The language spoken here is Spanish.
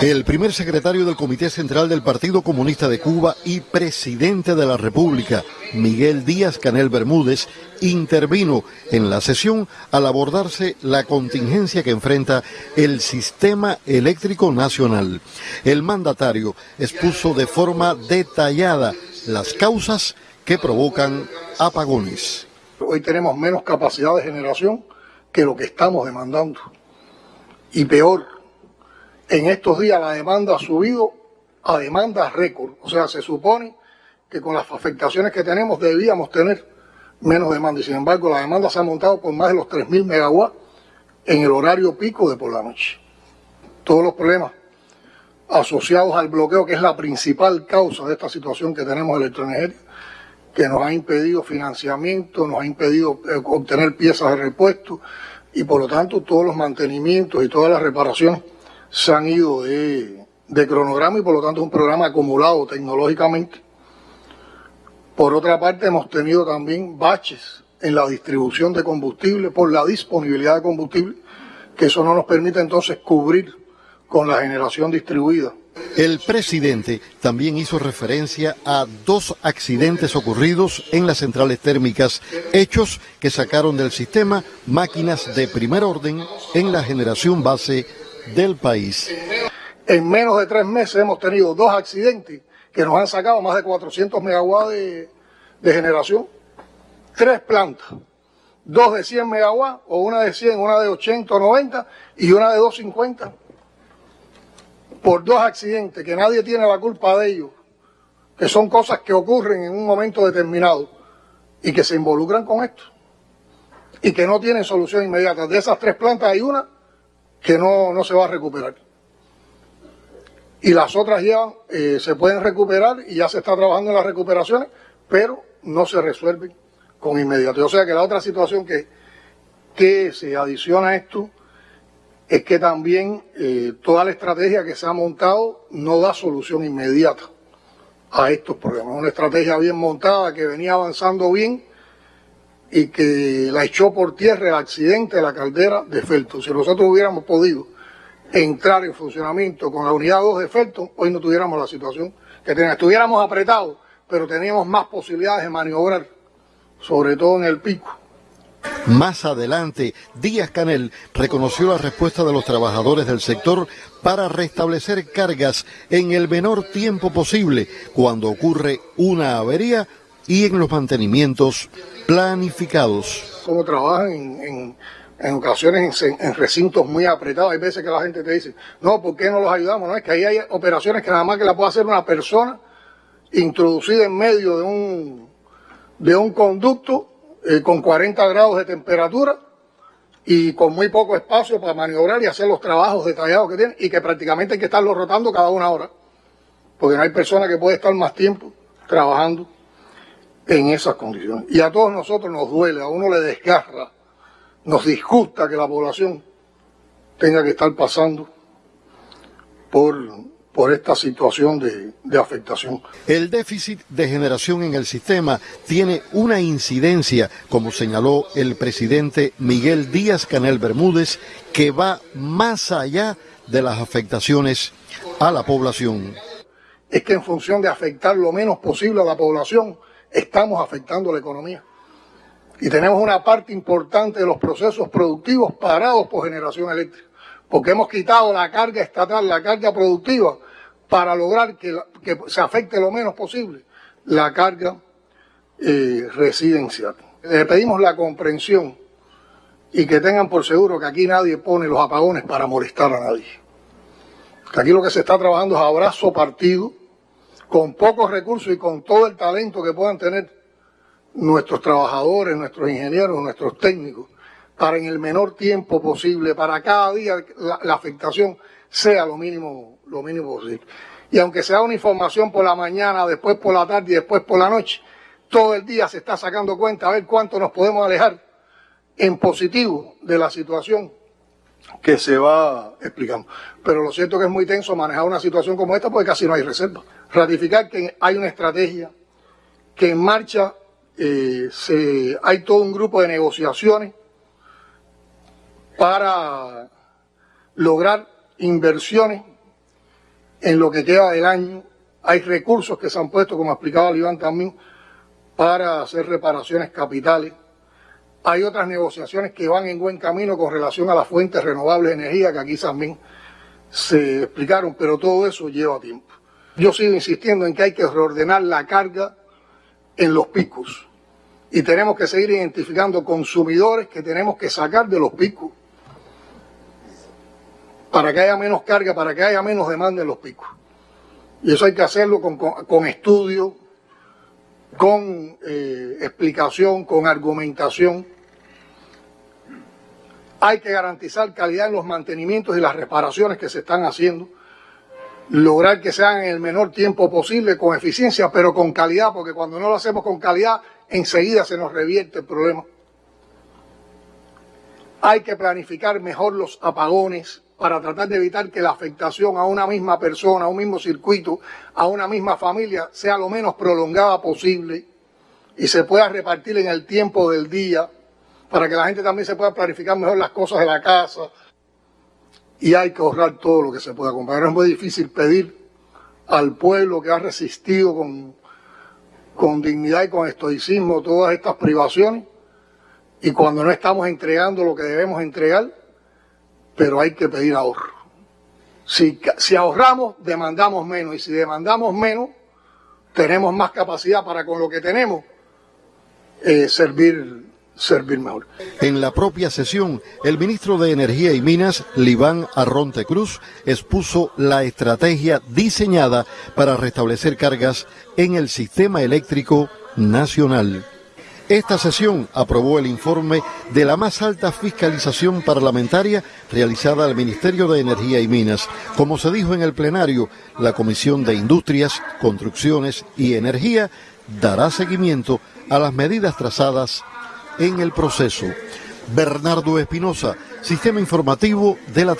El primer secretario del Comité Central del Partido Comunista de Cuba y presidente de la República, Miguel Díaz Canel Bermúdez, intervino en la sesión al abordarse la contingencia que enfrenta el sistema eléctrico nacional. El mandatario expuso de forma detallada las causas que provocan apagones. Hoy tenemos menos capacidad de generación que lo que estamos demandando. Y peor, en estos días la demanda ha subido a demandas récord. O sea, se supone que con las afectaciones que tenemos debíamos tener menos demanda. Y sin embargo, la demanda se ha montado por más de los 3.000 megawatts en el horario pico de por la noche. Todos los problemas asociados al bloqueo, que es la principal causa de esta situación que tenemos electroenergética, que nos ha impedido financiamiento, nos ha impedido eh, obtener piezas de repuesto y por lo tanto todos los mantenimientos y todas las reparaciones se han ido de, cronograma y por lo tanto es un programa acumulado tecnológicamente. Por otra parte hemos tenido también baches en la distribución de combustible por la disponibilidad de combustible, que eso no nos permite entonces cubrir con la generación distribuida. El presidente también hizo referencia a dos accidentes ocurridos en las centrales térmicas, hechos que sacaron del sistema máquinas de primer orden en la generación base del país. En menos de tres meses hemos tenido dos accidentes que nos han sacado más de 400 megawatts de, generación. Tres plantas, dos de 100 megawatts, o una de 100, una de 80 o 90 y una de 250. Por dos accidentes que nadie tiene la culpa de ellos, que son cosas que ocurren en un momento determinado y que se involucran con esto y que no tienen solución inmediata. De esas tres plantas hay una que no, no se va a recuperar. Y las otras ya eh, se pueden recuperar y ya se está trabajando en las recuperaciones, pero no se resuelven con inmediato. O sea que la otra situación que, que se adiciona a esto es que también eh, toda la estrategia que se ha montado no da solución inmediata a estos problemas. Una estrategia bien montada que venía avanzando bien, y que la echó por tierra el accidente de la caldera de Felton. Si nosotros hubiéramos podido entrar en funcionamiento con la unidad 2 de Felton, hoy no tuviéramos la situación que tenemos. Estuviéramos apretados, pero teníamos más posibilidades de maniobrar, sobre todo en el pico. Más adelante, Díaz Canel reconoció la respuesta de los trabajadores del sector para restablecer cargas en el menor tiempo posible cuando ocurre una avería y en los mantenimientos planificados. Como trabajan en, ocasiones en, recintos muy apretados, hay veces que la gente te dice, no, ¿por qué no los ayudamos? No, es que ahí hay operaciones que nada más que la puede hacer una persona introducida en medio de un, de un conducto eh, con 40 grados de temperatura y con muy poco espacio para maniobrar y hacer los trabajos detallados que tienen y que prácticamente hay que estarlo rotando cada una hora, porque no hay persona que puede estar más tiempo trabajando en esas condiciones. Y a todos nosotros nos duele, a uno le desgarra, nos disgusta que la población tenga que estar pasando por, por esta situación de, de, afectación. El déficit de generación en el sistema tiene una incidencia, como señaló el presidente Miguel Díaz Canel Bermúdez, que va más allá de las afectaciones a la población. Es que en función de afectar lo menos posible a la población, estamos afectando la economía. Y tenemos una parte importante de los procesos productivos parados por generación eléctrica, porque hemos quitado la carga estatal, la carga productiva, para lograr que, se afecte lo menos posible la carga eh, residencial. Le pedimos la comprensión y que tengan por seguro que aquí nadie pone los apagones para molestar a nadie. Que aquí lo que se está trabajando es abrazo partido, con pocos recursos y con todo el talento que puedan tener nuestros trabajadores, nuestros ingenieros, nuestros técnicos, para en el menor tiempo posible, para cada día la, afectación sea lo mínimo, lo mínimo posible. Y aunque sea una información por la mañana, después por la tarde y después por la noche, todo el día se está sacando cuenta a ver cuánto nos podemos alejar en positivo de la situación que se va explicando. Pero lo cierto es que es muy tenso manejar una situación como esta porque casi no hay reserva ratificar que hay una estrategia, que en marcha eh, se, hay todo un grupo de negociaciones para lograr inversiones en lo que queda del año. Hay recursos que se han puesto, como explicaba Iván también, para hacer reparaciones capitales. Hay otras negociaciones que van en buen camino con relación a las fuentes renovables de energía, que aquí también se explicaron, pero todo eso lleva tiempo. Yo sigo insistiendo en que hay que reordenar la carga en los picos y tenemos que seguir identificando consumidores que tenemos que sacar de los picos para que haya menos carga, para que haya menos demanda en los picos. Y eso hay que hacerlo con, con, estudio, con eh, explicación, con argumentación. Hay que garantizar calidad en los mantenimientos y las reparaciones que se están haciendo. Lograr que sean en el menor tiempo posible, con eficiencia, pero con calidad, porque cuando no lo hacemos con calidad, enseguida se nos revierte el problema. Hay que planificar mejor los apagones para tratar de evitar que la afectación a una misma persona, a un mismo circuito, a una misma familia sea lo menos prolongada posible y se pueda repartir en el tiempo del día para que la gente también se pueda planificar mejor las cosas de la casa. Y hay que ahorrar todo lo que se pueda comprar. Es muy difícil pedir al pueblo que ha resistido con con dignidad y con estoicismo todas estas privaciones y cuando no estamos entregando lo que debemos entregar, pero hay que pedir ahorro. Si, si ahorramos, demandamos menos y si demandamos menos, tenemos más capacidad para con lo que tenemos eh, servir servir mejor. En la propia sesión, el ministro de Energía y Minas, Libán Arronte Cruz, expuso la estrategia diseñada para restablecer cargas en el sistema eléctrico nacional. Esta sesión aprobó el informe de la más alta fiscalización parlamentaria realizada al Ministerio de Energía y Minas. Como se dijo en el plenario, la Comisión de Industrias, Construcciones y Energía dará seguimiento a las medidas trazadas en el proceso. Bernardo Espinosa, Sistema Informativo de la